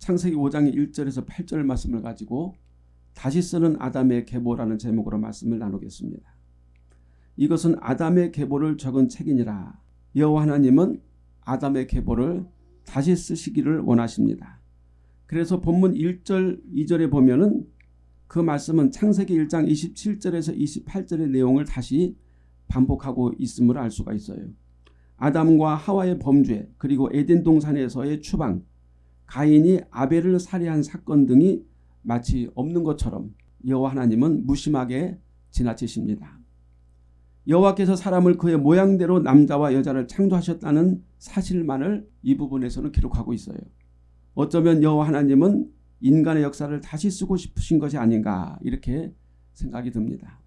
창세기 5장 1절에서 8절 말씀을 가지고 다시 쓰는 아담의 계보라는 제목으로 말씀을 나누겠습니다. 이것은 아담의 계보를 적은 책이니라. 여호와 하나님은 아담의 계보를 다시 쓰시기를 원하십니다. 그래서 본문 1절 2절에 보면 은 그 말씀은 창세기 1장 27절에서 28절의 내용을 다시 반복하고 있음을 알 수가 있어요. 아담과 하와의 범죄 그리고 에덴 동산에서의 추방 가인이 아벨을 살해한 사건 등이 마치 없는 것처럼 여호와 하나님은 무심하게 지나치십니다. 여호와께서 사람을 그의 모양대로 남자와 여자를 창조하셨다는 사실만을 이 부분에서는 기록하고 있어요. 어쩌면 여호와 하나님은 인간의 역사를 다시 쓰고 싶으신 것이 아닌가 이렇게 생각이 듭니다.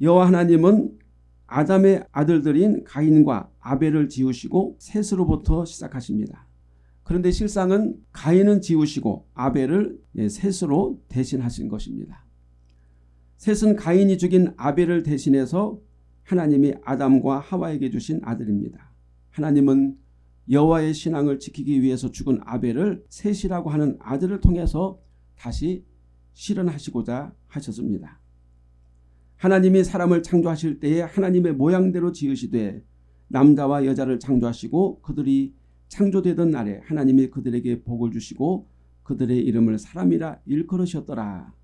여호와 하나님은 아담의 아들들인 가인과 아벨을 지으시고 셋으로부터 시작하십니다. 그런데 실상은 가인은 지우시고 아벨을 예, 셋으로 대신하신 것입니다. 셋은 가인이 죽인 아벨을 대신해서 하나님이 아담과 하와에게 주신 아들입니다. 하나님은 여호와의 신앙을 지키기 위해서 죽은 아벨을 셋이라고 하는 아들을 통해서 다시 실현하시고자 하셨습니다. 하나님이 사람을 창조하실 때에 하나님의 모양대로 지으시되 남자와 여자를 창조하시고 그들이 창조되던 날에 하나님이 그들에게 복을 주시고 그들의 이름을 사람이라 일컬으셨더라.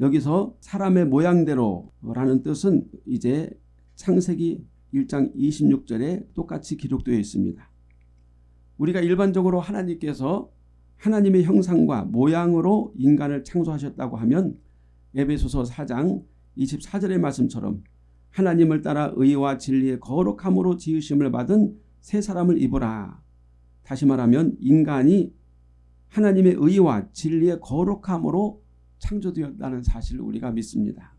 여기서 사람의 모양대로라는 뜻은 이제 창세기 1장 26절에 똑같이 기록되어 있습니다. 우리가 일반적으로 하나님께서 하나님의 형상과 모양으로 인간을 창조하셨다고 하면 에베소서 4장 24절의 말씀처럼 하나님을 따라 의와 진리의 거룩함으로 지으심을 받은 새 사람을 입어라. 다시 말하면 인간이 하나님의 의와 진리의 거룩함으로 창조되었다는 사실을 우리가 믿습니다.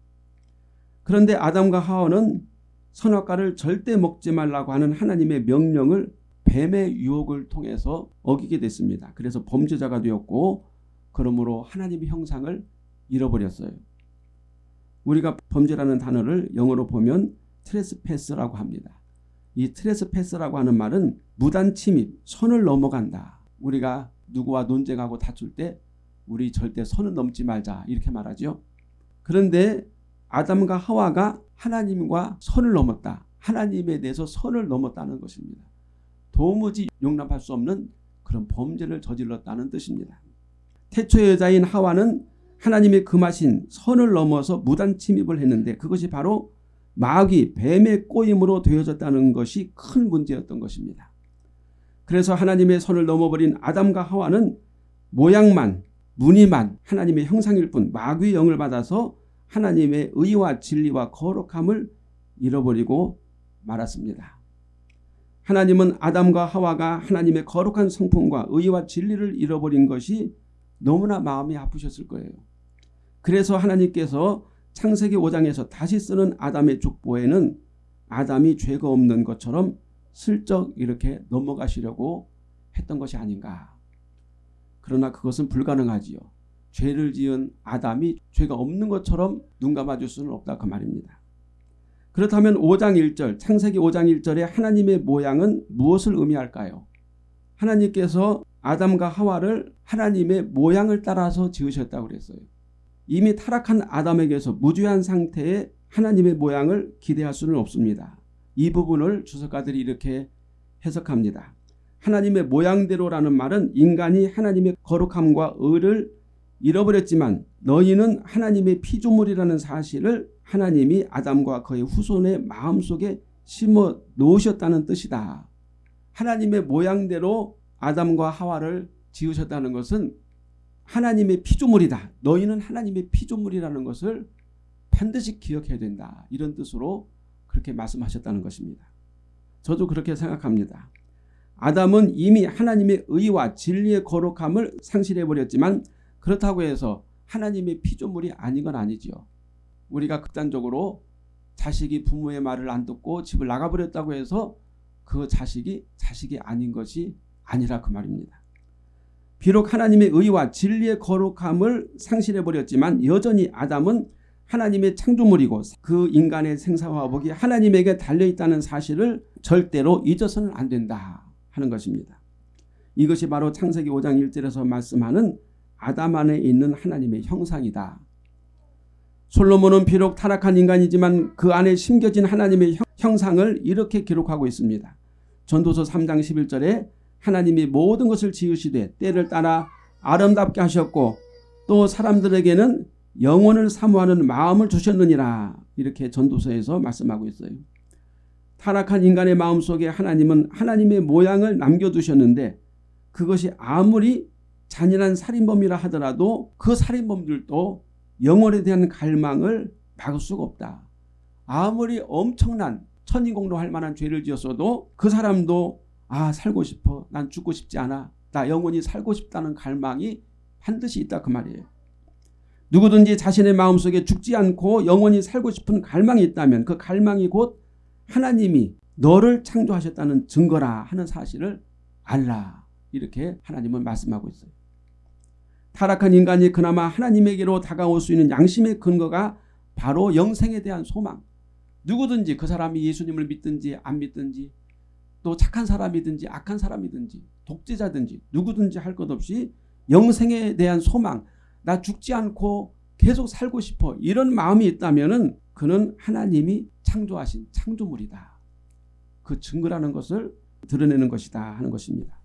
그런데 아담과 하와는 선악과를 절대 먹지 말라고 하는 하나님의 명령을 뱀의 유혹을 통해서 어기게 됐습니다. 그래서 범죄자가 되었고 그러므로 하나님의 형상을 잃어버렸어요. 우리가 범죄라는 단어를 영어로 보면 트레스패스라고 합니다. 이 트레스패스라고 하는 말은 무단 침입, 선을 넘어간다. 우리가 누구와 논쟁하고 다툴 때 우리 절대 선을 넘지 말자 이렇게 말하죠. 그런데 아담과 하와가 하나님과 선을 넘었다. 하나님에 대해서 선을 넘었다는 것입니다. 도무지 용납할 수 없는 그런 범죄를 저질렀다는 뜻입니다. 태초의 여자인 하와는 하나님의 금하신 선을 넘어서 무단 침입을 했는데 그것이 바로 마귀 뱀의 꼬임으로 되어졌다는 것이 큰 문제였던 것입니다. 그래서 하나님의 선을 넘어버린 아담과 하와는 모양만 무늬만 하나님의 형상일 뿐 마귀의 영을 받아서 하나님의 의와 진리와 거룩함을 잃어버리고 말았습니다. 하나님은 아담과 하와가 하나님의 거룩한 성품과 의와 진리를 잃어버린 것이 너무나 마음이 아프셨을 거예요. 그래서 하나님께서 창세기 5장에서 다시 쓰는 아담의 족보에는 아담이 죄가 없는 것처럼 슬쩍 이렇게 넘어가시려고 했던 것이 아닌가. 그러나 그것은 불가능하지요. 죄를 지은 아담이 죄가 없는 것처럼 눈 감아줄 수는 없다 그 말입니다. 그렇다면 5장 1절 창세기 5장 1절의 하나님의 모양은 무엇을 의미할까요? 하나님께서 아담과 하와를 하나님의 모양을 따라서 지으셨다고 그랬어요. 이미 타락한 아담에게서 무죄한 상태의 하나님의 모양을 기대할 수는 없습니다. 이 부분을 주석가들이 이렇게 해석합니다. 하나님의 모양대로라는 말은 인간이 하나님의 거룩함과 의를 잃어버렸지만 너희는 하나님의 피조물이라는 사실을 하나님이 아담과 그의 후손의 마음속에 심어 놓으셨다는 뜻이다. 하나님의 모양대로 아담과 하와를 지으셨다는 것은 하나님의 피조물이다. 너희는 하나님의 피조물이라는 것을 반드시 기억해야 된다. 이런 뜻으로 그렇게 말씀하셨다는 것입니다. 저도 그렇게 생각합니다. 아담은 이미 하나님의 의와 진리의 거룩함을 상실해버렸지만 그렇다고 해서 하나님의 피조물이 아닌 건 아니지요. 우리가 극단적으로 자식이 부모의 말을 안 듣고 집을 나가버렸다고 해서 그 자식이 자식이 아닌 것이 아니라 그 말입니다. 비록 하나님의 의와 진리의 거룩함을 상실해버렸지만 여전히 아담은 하나님의 창조물이고 그 인간의 생사화복이 하나님에게 달려있다는 사실을 절대로 잊어서는 안 된다 하는 것입니다. 이것이 바로 창세기 5장 1절에서 말씀하는 아담 안에 있는 하나님의 형상이다. 솔로몬은 비록 타락한 인간이지만 그 안에 심겨진 하나님의 형상을 이렇게 기록하고 있습니다. 전도서 3장 11절에 하나님이 모든 것을 지으시되 때를 따라 아름답게 하셨고 또 사람들에게는 영혼을 사모하는 마음을 주셨느니라 이렇게 전도서에서 말씀하고 있어요. 타락한 인간의 마음속에 하나님은 하나님의 모양을 남겨두셨는데 그것이 아무리 잔인한 살인범이라 하더라도 그 살인범들도 영혼에 대한 갈망을 막을 수가 없다. 아무리 엄청난 천인공로 할 만한 죄를 지었어도 그 사람도 아 살고 싶어 난 죽고 싶지 않아 나 영원히 살고 싶다는 갈망이 반드시 있다 그 말이에요. 누구든지 자신의 마음속에 죽지 않고 영원히 살고 싶은 갈망이 있다면 그 갈망이 곧 하나님이 너를 창조하셨다는 증거라 하는 사실을 알라 이렇게 하나님은 말씀하고 있어요. 타락한 인간이 그나마 하나님에게로 다가올 수 있는 양심의 근거가 바로 영생에 대한 소망. 누구든지 그 사람이 예수님을 믿든지 안 믿든지 또 착한 사람이든지 악한 사람이든지 독재자든지 누구든지 할 것 없이 영생에 대한 소망 나 죽지 않고 계속 살고 싶어 이런 마음이 있다면 그는 하나님이 창조하신 창조물이다. 그 증거라는 것을 드러내는 것이다 하는 것입니다.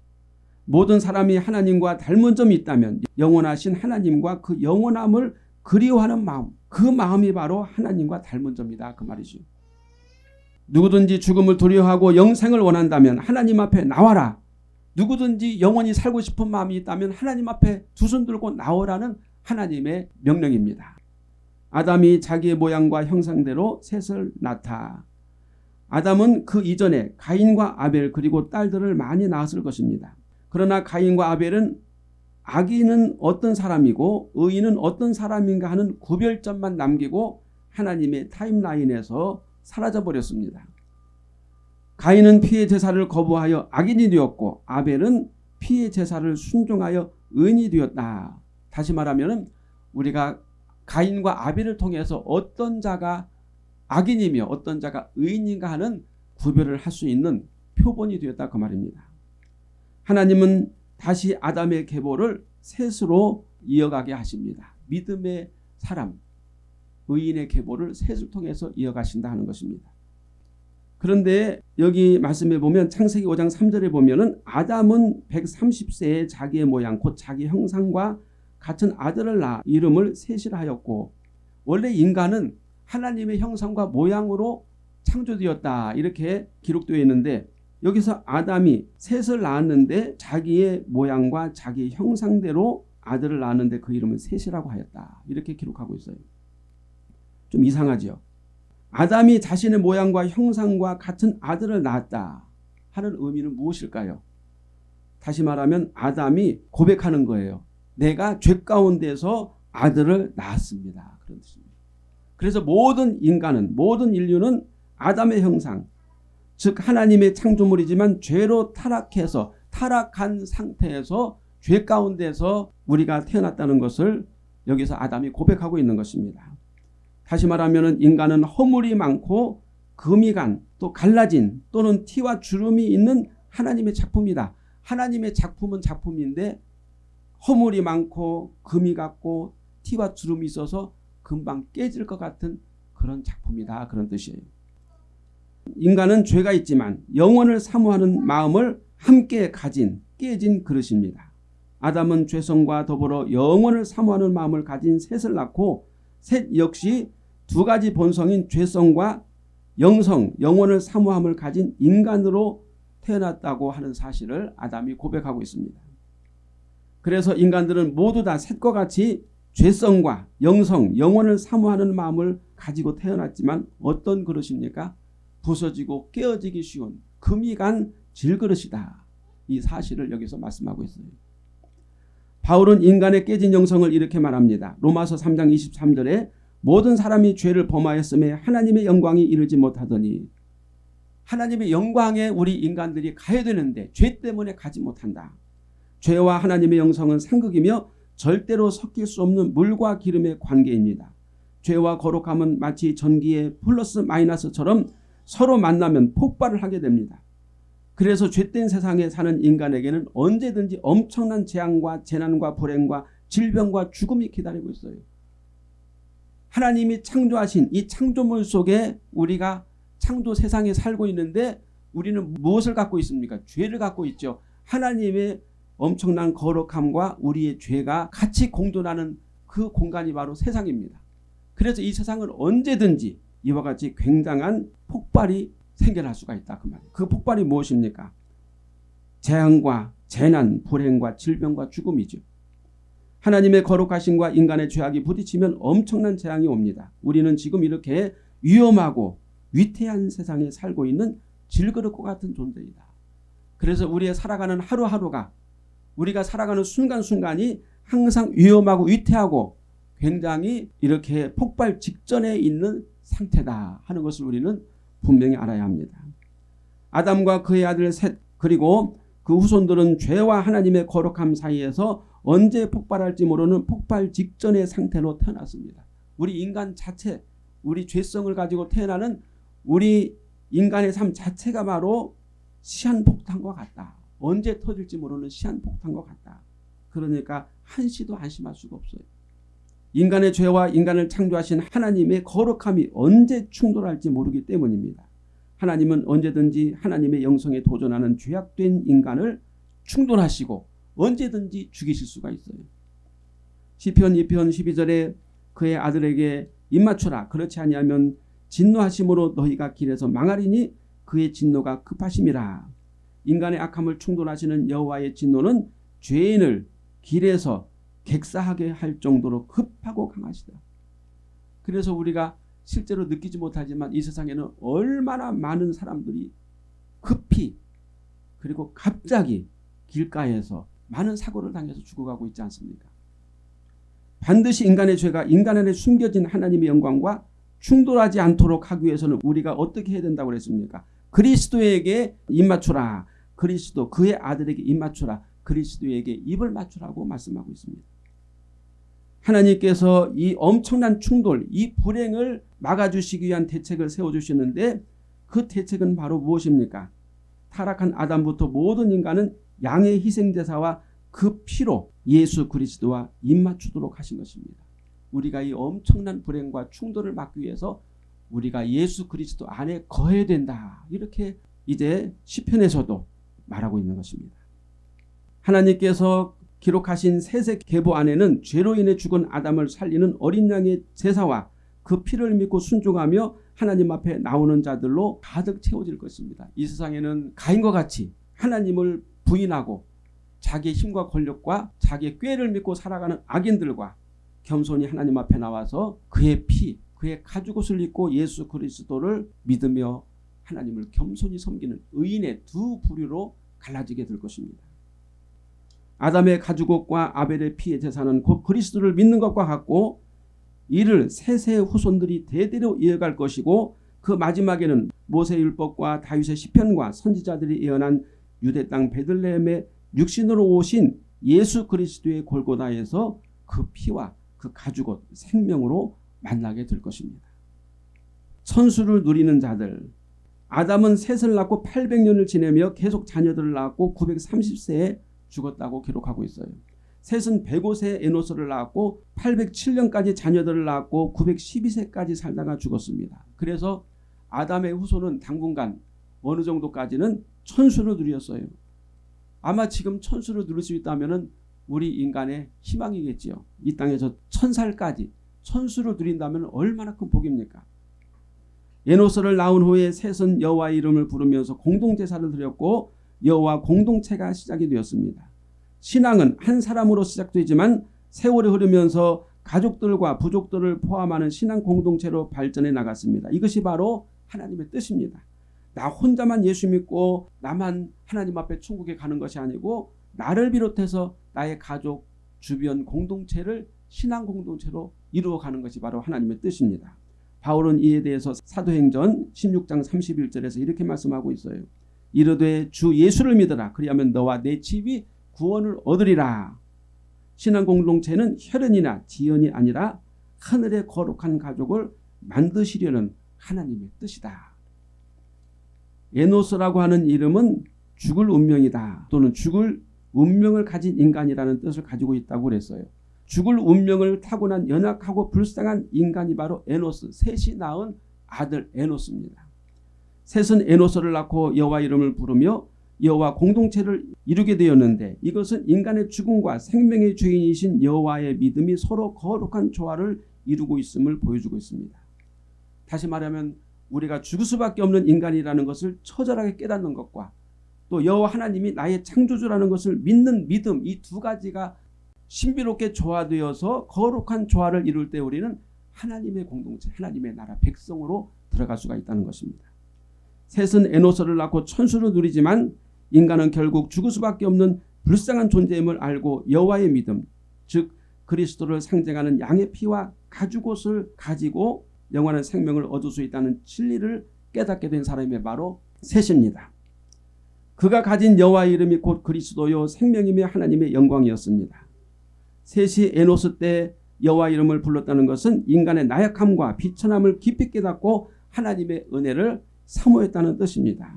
모든 사람이 하나님과 닮은 점이 있다면 영원하신 하나님과 그 영원함을 그리워하는 마음 그 마음이 바로 하나님과 닮은 점이다 그 말이죠. 누구든지 죽음을 두려워하고 영생을 원한다면 하나님 앞에 나와라. 누구든지 영원히 살고 싶은 마음이 있다면 하나님 앞에 두 손 들고 나오라는 하나님의 명령입니다. 아담이 자기의 모양과 형상대로 셋을 낳다. 아담은 그 이전에 가인과 아벨 그리고 딸들을 많이 낳았을 것입니다. 그러나 가인과 아벨은 악인은 어떤 사람이고 의인은 어떤 사람인가 하는 구별점만 남기고 하나님의 타임라인에서 사라져버렸습니다. 가인은 피해 제사를 거부하여 악인이 되었고 아벨은 피해 제사를 순종하여 의인이 되었다. 다시 말하면 우리가 가인과 아벨을 통해서 어떤 자가 악인이며 어떤 자가 의인인가 하는 구별을 할 수 있는 표본이 되었다 그 말입니다. 하나님은 다시 아담의 계보를 셋으로 이어가게 하십니다. 믿음의 사람, 의인의 계보를 셋을 통해서 이어가신다 하는 것입니다. 그런데 여기 말씀에 보면 창세기 5장 3절에 보면 은 아담은 130세에 자기의 모양 곧 자기 형상과 같은 아들을 낳아 이름을 셋이라 하였고 원래 인간은 하나님의 형상과 모양으로 창조되었다 이렇게 기록되어 있는데 여기서 아담이 셋을 낳았는데 자기의 모양과 자기 형상대로 아들을 낳았는데 그 이름은 셋이라고 하였다 이렇게 기록하고 있어요. 좀 이상하죠. 아담이 자신의 모양과 형상과 같은 아들을 낳았다 하는 의미는 무엇일까요? 다시 말하면 아담이 고백하는 거예요. 내가 죄 가운데서 아들을 낳았습니다. 그런 뜻입니다. 그래서 모든 인간은 모든 인류는 아담의 형상 즉 하나님의 창조물이지만 죄로 타락해서 타락한 상태에서 죄 가운데서 우리가 태어났다는 것을 여기서 아담이 고백하고 있는 것입니다. 다시 말하면 인간은 허물이 많고 금이 간 또 갈라진 또는 티와 주름이 있는 하나님의 작품이다. 하나님의 작품은 작품인데 허물이 많고 금이 같고 티와 주름이 있어서 금방 깨질 것 같은 그런 작품이다. 그런 뜻이에요. 인간은 죄가 있지만 영원을 사모하는 마음을 함께 가진 깨진 그릇입니다. 아담은 죄성과 더불어 영원을 사모하는 마음을 가진 셋을 낳고 셋 역시 두 가지 본성인 죄성과 영성, 영혼을 사모함을 가진 인간으로 태어났다고 하는 사실을 아담이 고백하고 있습니다. 그래서 인간들은 모두 다 셋과 같이 죄성과 영성, 영혼을 사모하는 마음을 가지고 태어났지만 어떤 그릇입니까? 부서지고 깨어지기 쉬운 금이 간 질그릇이다. 이 사실을 여기서 말씀하고 있어요. 바울은 인간의 깨진 영성을 이렇게 말합니다. 로마서 3장 23절에 모든 사람이 죄를 범하였음에 하나님의 영광이 이르지 못하더니 하나님의 영광에 우리 인간들이 가야 되는데 죄 때문에 가지 못한다. 죄와 하나님의 영성은 상극이며 절대로 섞일 수 없는 물과 기름의 관계입니다. 죄와 거룩함은 마치 전기의 플러스 마이너스처럼 서로 만나면 폭발을 하게 됩니다. 그래서 죄된 세상에 사는 인간에게는 언제든지 엄청난 재앙과 재난과 불행과 질병과 죽음이 기다리고 있어요. 하나님이 창조하신 이 창조물 속에 우리가 창조 세상에 살고 있는데 우리는 무엇을 갖고 있습니까? 죄를 갖고 있죠. 하나님의 엄청난 거룩함과 우리의 죄가 같이 공존하는 그 공간이 바로 세상입니다. 그래서 이 세상은 언제든지 이와 같이 굉장한 폭발이 생겨날 수가 있다. 그 말이에요. 그 폭발이 무엇입니까? 재앙과 재난, 불행과 질병과 죽음이죠. 하나님의 거룩하심과 인간의 죄악이 부딪히면 엄청난 재앙이 옵니다. 우리는 지금 이렇게 위험하고 위태한 세상에 살고 있는 질그릇과 같은 존재이다. 그래서 우리의 살아가는 하루하루가 우리가 살아가는 순간순간이 항상 위험하고 위태하고 굉장히 이렇게 폭발 직전에 있는 상태다 하는 것을 우리는 분명히 알아야 합니다. 아담과 그의 아들 셋 그리고 그 후손들은 죄와 하나님의 거룩함 사이에서 언제 폭발할지 모르는 폭발 직전의 상태로 태어났습니다. 우리 인간 자체 우리 죄성을 가지고 태어나는 우리 인간의 삶 자체가 바로 시한폭탄과 같다. 언제 터질지 모르는 시한폭탄과 같다. 그러니까 한시도 안심할 수가 없어요. 인간의 죄와 인간을 창조하신 하나님의 거룩함이 언제 충돌할지 모르기 때문입니다. 하나님은 언제든지 하나님의 영성에 도전하는 죄악된 인간을 충돌하시고 언제든지 죽이실 수가 있어요. 시편 2편 12절에 그의 아들에게 입맞추라 그렇지 아니하면 진노하심으로 너희가 길에서 망하리니 그의 진노가 급하심이라. 인간의 악함을 충돌하시는 여호와의 진노는 죄인을 길에서 객사하게 할 정도로 급하고 강하시다. 그래서 우리가 실제로 느끼지 못하지만 이 세상에는 얼마나 많은 사람들이 급히 그리고 갑자기 길가에서 많은 사고를 당해서 죽어가고 있지 않습니까? 반드시 인간의 죄가 인간 안에 숨겨진 하나님의 영광과 충돌하지 않도록 하기 위해서는 우리가 어떻게 해야 된다고 그랬습니까? 그리스도에게 입맞추라. 그리스도 그의 아들에게 입맞추라. 그리스도에게 입을 맞추라고 말씀하고 있습니다. 하나님께서 이 엄청난 충돌, 이 불행을 막아주시기 위한 대책을 세워주시는데 그 대책은 바로 무엇입니까? 타락한 아담부터 모든 인간은 양의 희생제사와 그 피로 예수 그리스도와 입맞추도록 하신 것입니다. 우리가 이 엄청난 불행과 충돌을 막기 위해서 우리가 예수 그리스도 안에 거해야 된다. 이렇게 이제 시편에서도 말하고 있는 것입니다. 하나님께서 기록하신 세세 계보 안에는 죄로 인해 죽은 아담을 살리는 어린 양의 제사와 그 피를 믿고 순종하며 하나님 앞에 나오는 자들로 가득 채워질 것입니다. 이 세상에는 가인과 같이 하나님을 부인하고 자기의 힘과 권력과 자기의 꾀를 믿고 살아가는 악인들과 겸손히 하나님 앞에 나와서 그의 피, 그의 가죽 옷을 입고 예수 그리스도를 믿으며 하나님을 겸손히 섬기는 의인의 두 부류로 갈라지게 될 것입니다. 아담의 가죽옷과 아벨의 피의 제사는 곧 그리스도를 믿는 것과 같고 이를 세세 후손들이 대대로 이어갈 것이고 그 마지막에는 모세율법과 다윗의 시편과 선지자들이 예언한 유대 땅 베들레헴의 육신으로 오신 예수 그리스도의 골고다에서 그 피와 그 가죽옷 생명으로 만나게 될 것입니다. 천수를 누리는 자들 아담은 셋을 낳고 800년을 지내며 계속 자녀들을 낳았고 930세에 죽었다고 기록하고 있어요. 셋은 105세 에노스를 낳았고 807년까지 자녀들을 낳았고 912세까지 살다가 죽었습니다. 그래서 아담의 후손은 당분간 어느 정도까지는 천수를 누렸어요. 아마 지금 천수를 누릴 수 있다면 우리 인간의 희망이겠지요. 이 땅에서 천살까지 천수를 누린다면 얼마나 큰 복입니까? 에노스를 낳은 후에 셋은 여호와 이름을 부르면서 공동제사를 드렸고 여호와 공동체가 시작이 되었습니다. 신앙은 한 사람으로 시작되지만 세월이 흐르면서 가족들과 부족들을 포함하는 신앙 공동체로 발전해 나갔습니다. 이것이 바로 하나님의 뜻입니다. 나 혼자만 예수 믿고 나만 하나님 앞에 천국에 가는 것이 아니고 나를 비롯해서 나의 가족, 주변 공동체를 신앙 공동체로 이루어가는 것이 바로 하나님의 뜻입니다. 바울은 이에 대해서 사도행전 16장 31절에서 이렇게 말씀하고 있어요. 이르되 주 예수를 믿어라. 그리하면 너와 내 집이 구원을 얻으리라. 신앙 공동체는 혈연이나 지연이 아니라 하늘의 거룩한 가족을 만드시려는 하나님의 뜻이다. 에노스라고 하는 이름은 죽을 운명이다 또는 죽을 운명을 가진 인간이라는 뜻을 가지고 있다고 그랬어요. 죽을 운명을 타고난 연약하고 불쌍한 인간이 바로 에노스, 셋이 낳은 아들 에노스입니다. 셋은 에노스를 낳고 여호와 이름을 부르며 여호와 공동체를 이루게 되었는데 이것은 인간의 죽음과 생명의 주인이신 여호와의 믿음이 서로 거룩한 조화를 이루고 있음을 보여주고 있습니다. 다시 말하면 우리가 죽을 수밖에 없는 인간이라는 것을 처절하게 깨닫는 것과 또 여호와 하나님이 나의 창조주라는 것을 믿는 믿음 이 두 가지가 신비롭게 조화되어서 거룩한 조화를 이룰 때 우리는 하나님의 공동체 하나님의 나라 백성으로 들어갈 수가 있다는 것입니다. 셋은 에노스를 낳고 천수를 누리지만 인간은 결국 죽을 수밖에 없는 불쌍한 존재임을 알고 여호와의 믿음 즉 그리스도를 상징하는 양의 피와 가죽옷을 가지고 영원한 생명을 얻을 수 있다는 진리를 깨닫게 된 사람이 바로 셋입니다. 그가 가진 여호와의 이름이 곧 그리스도요 생명이며 하나님의 영광이었습니다. 셋이 에노스 때 여호와 이름을 불렀다는 것은 인간의 나약함과 비천함을 깊이 깨닫고 하나님의 은혜를 사모했다는 뜻입니다.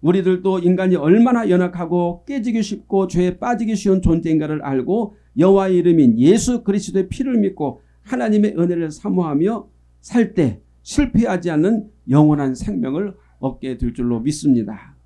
우리들도 인간이 얼마나 연약하고 깨지기 쉽고 죄에 빠지기 쉬운 존재인가를 알고 여호와의 이름인 예수 그리스도의 피를 믿고 하나님의 은혜를 사모하며 살 때 실패하지 않는 영원한 생명을 얻게 될 줄로 믿습니다.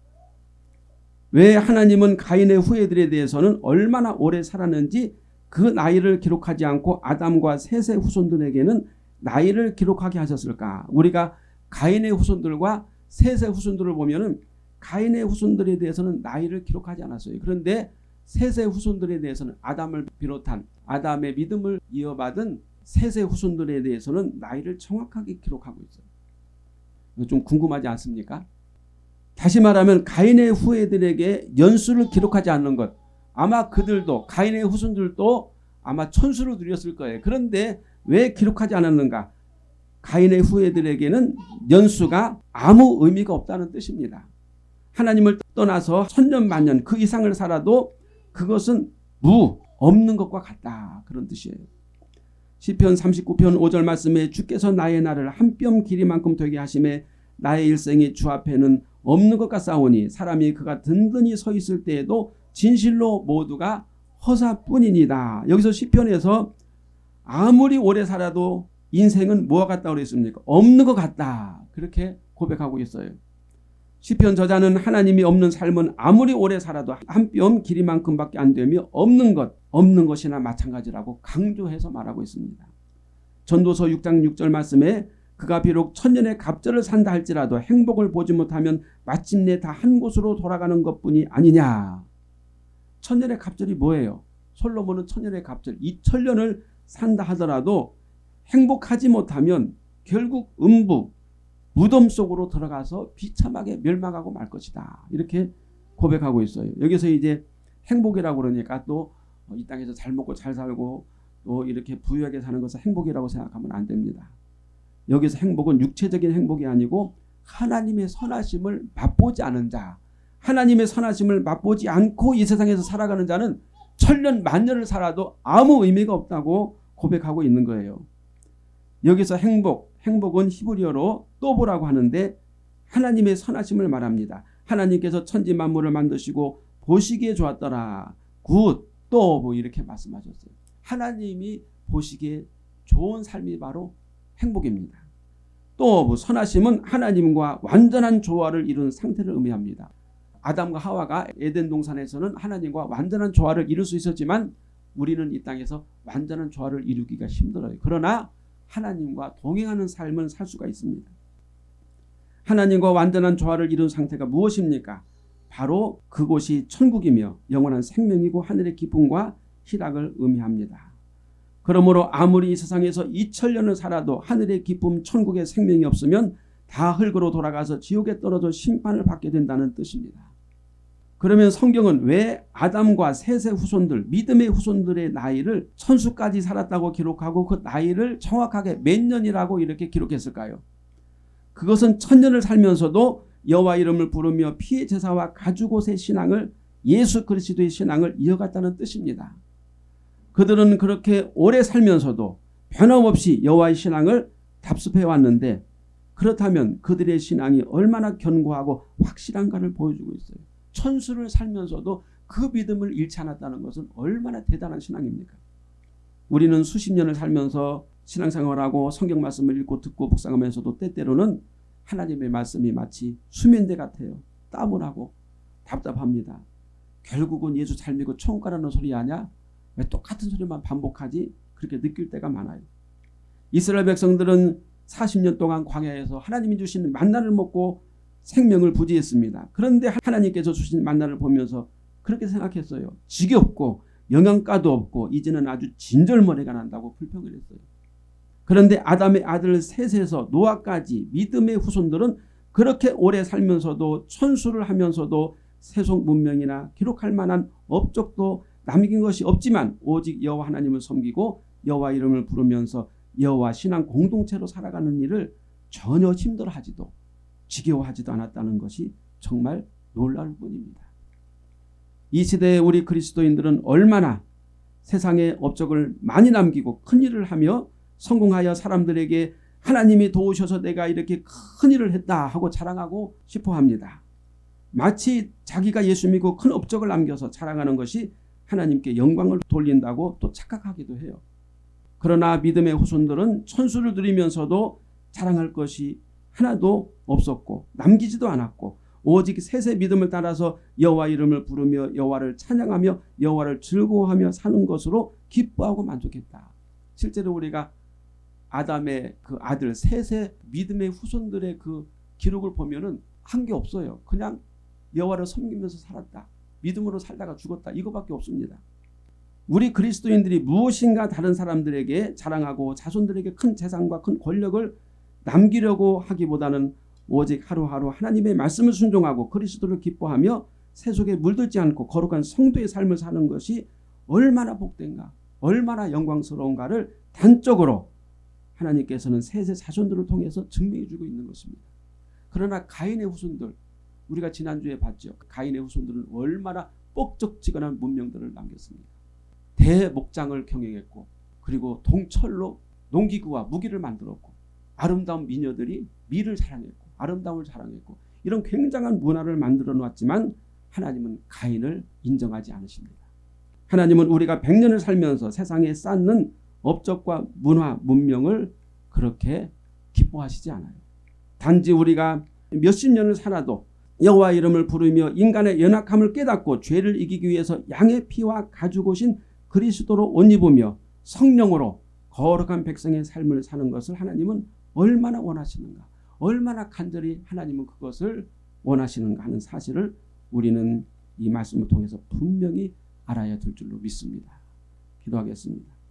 왜 하나님은 가인의 후예들에 대해서는 얼마나 오래 살았는지 그 나이를 기록하지 않고 아담과 셋의 후손들에게는 나이를 기록하게 하셨을까? 우리가 가인의 후손들과 셋의 후손들을 보면은 가인의 후손들에 대해서는 나이를 기록하지 않았어요. 그런데 셋의 후손들에 대해서는 아담을 비롯한 아담의 믿음을 이어받은 셋의 후손들에 대해서는 나이를 정확하게 기록하고 있어요. 좀 궁금하지 않습니까? 다시 말하면 가인의 후예들에게 연수를 기록하지 않는 것 아마 그들도 가인의 후손들도 아마 천수를 누렸을 거예요. 그런데 왜 기록하지 않았는가? 가인의 후예들에게는 연수가 아무 의미가 없다는 뜻입니다. 하나님을 떠나서 천년 만년 그 이상을 살아도 그것은 무 없는 것과 같다. 그런 뜻이에요. 시편 39편 5절 말씀에 주께서 나의 날을 한뼘 길이만큼 되게 하심에 나의 일생이 주 앞에는 없는 것과 싸우니 사람이 그가 든든히 서 있을 때에도 진실로 모두가 허사뿐이니다. 여기서 시편에서 아무리 오래 살아도 인생은 뭐와 같다 그랬습니까? 없는 것 같다. 그렇게 고백하고 있어요. 시편 저자는 하나님이 없는 삶은 아무리 오래 살아도 한 뼘 길이만큼밖에 안 되며 없는 것, 없는 것이나 마찬가지라고 강조해서 말하고 있습니다. 전도서 6장 6절 말씀에 그가 비록 천년의 갑절을 산다 할지라도 행복을 보지 못하면 마침내 다 한 곳으로 돌아가는 것뿐이 아니냐. 천년의 갑절이 뭐예요? 솔로몬은 천년의 갑절 2천년을 산다 하더라도 행복하지 못하면 결국 음부 무덤 속으로 들어가서 비참하게 멸망하고 말 것이다. 이렇게 고백하고 있어요. 여기서 이제 행복이라고 그러니까 또 이 땅에서 잘 먹고 잘 살고 또 이렇게 부유하게 사는 것을 행복이라고 생각하면 안 됩니다. 여기서 행복은 육체적인 행복이 아니고 하나님의 선하심을 맛보지 않은 자 하나님의 선하심을 맛보지 않고 이 세상에서 살아가는 자는 천년 만년을 살아도 아무 의미가 없다고 고백하고 있는 거예요. 여기서 행복, 행복은 히브리어로 또보라고 하는데 하나님의 선하심을 말합니다. 하나님께서 천지 만물을 만드시고 보시기에 좋았더라. Good, 또 뭐 이렇게 말씀하셨어요. 하나님이 보시기에 좋은 삶이 바로 행복입니다. 또 선하심은 하나님과 완전한 조화를 이룬 상태를 의미합니다. 아담과 하와가 에덴 동산에서는 하나님과 완전한 조화를 이룰 수 있었지만 우리는 이 땅에서 완전한 조화를 이루기가 힘들어요. 그러나 하나님과 동행하는 삶을 살 수가 있습니다. 하나님과 완전한 조화를 이룬 상태가 무엇입니까? 바로 그곳이 천국이며 영원한 생명이고 하늘의 기쁨과 희락을 의미합니다. 그러므로 아무리 이 세상에서 2천년을 살아도 하늘의 기쁨 천국의 생명이 없으면 다 흙으로 돌아가서 지옥에 떨어져 심판을 받게 된다는 뜻입니다. 그러면 성경은 왜 아담과 셋의 후손들 믿음의 후손들의 나이를 천수까지 살았다고 기록하고 그 나이를 정확하게 몇 년이라고 이렇게 기록했을까요? 그것은 천년을 살면서도 여호와 이름을 부르며 피의 제사와 가죽옷의 신앙을 예수 그리스도의 신앙을 이어갔다는 뜻입니다. 그들은 그렇게 오래 살면서도 변함없이 여호와의 신앙을 답습해 왔는데 그렇다면 그들의 신앙이 얼마나 견고하고 확실한가를 보여주고 있어요. 천수를 살면서도 그 믿음을 잃지 않았다는 것은 얼마나 대단한 신앙입니까? 우리는 수십 년을 살면서 신앙생활하고 성경 말씀을 읽고 듣고 묵상하면서도 때때로는 하나님의 말씀이 마치 수면대 같아요. 땀을 하고 답답합니다. 결국은 예수 잘 믿고 천국 가라는 소리 아냐? 왜 똑같은 소리만 반복하지? 그렇게 느낄 때가 많아요. 이스라엘 백성들은 40년 동안 광야에서 하나님이 주신 만나를 먹고 생명을 부지했습니다. 그런데 하나님께서 주신 만나를 보면서 그렇게 생각했어요. 지겹고 영양가도 없고 이제는 아주 진절머리가 난다고 불평을 했어요. 그런데 아담의 아들 셋에서 노아까지 믿음의 후손들은 그렇게 오래 살면서도 천수를 하면서도 세속 문명이나 기록할 만한 업적도 남긴 것이 없지만 오직 여호와 하나님을 섬기고 여호와 이름을 부르면서 여호와 신앙 공동체로 살아가는 일을 전혀 힘들어하지도 지겨워하지도 않았다는 것이 정말 놀라울 뿐입니다. 이 시대에 우리 그리스도인들은 얼마나 세상에 업적을 많이 남기고 큰 일을 하며 성공하여 사람들에게 하나님이 도우셔서 내가 이렇게 큰 일을 했다 하고 자랑하고 싶어 합니다. 마치 자기가 예수 믿고 큰 업적을 남겨서 자랑하는 것이 하나님께 영광을 돌린다고 또 착각하기도 해요. 그러나 믿음의 후손들은 천수를 드리면서도 자랑할 것이 하나도 없었고 남기지도 않았고 오직 셋의 믿음을 따라서 여호와 이름을 부르며 여호와를 찬양하며 여호와를 즐거워하며 사는 것으로 기뻐하고 만족했다. 실제로 우리가 아담의 그 아들 셋의 믿음의 후손들의 그 기록을 보면은 한 게 없어요. 그냥 여호와를 섬기면서 살았다. 믿음으로 살다가 죽었다. 이거밖에 없습니다. 우리 그리스도인들이 무엇인가 다른 사람들에게 자랑하고 자손들에게 큰 재산과 큰 권력을 남기려고 하기보다는 오직 하루하루 하나님의 말씀을 순종하고 그리스도를 기뻐하며 세속에 물들지 않고 거룩한 성도의 삶을 사는 것이 얼마나 복된가 얼마나 영광스러운가를 단적으로 하나님께서는 세세 자손들을 통해서 증명해 주고 있는 것입니다. 그러나 가인의 후손들 우리가 지난주에 봤죠. 가인의 후손들은 얼마나 뻑적지근한 문명들을 남겼습니다. 대목장을 경영했고 그리고 동철로 농기구와 무기를 만들었고 아름다운 미녀들이 미를 자랑했고 아름다움을 자랑했고 이런 굉장한 문화를 만들어 놓았지만 하나님은 가인을 인정하지 않으십니다. 하나님은 우리가 100년을 살면서 세상에 쌓는 업적과 문화, 문명을 그렇게 기뻐하시지 않아요. 단지 우리가 몇십 년을 살아도 여호와 이름을 부르며 인간의 연약함을 깨닫고 죄를 이기기 위해서 양의 피와 가죽 오신 그리스도로 옷 입으며 성령으로 거룩한 백성의 삶을 사는 것을 하나님은 얼마나 원하시는가 얼마나 간절히 하나님은 그것을 원하시는가 하는 사실을 우리는 이 말씀을 통해서 분명히 알아야 될 줄로 믿습니다. 기도하겠습니다.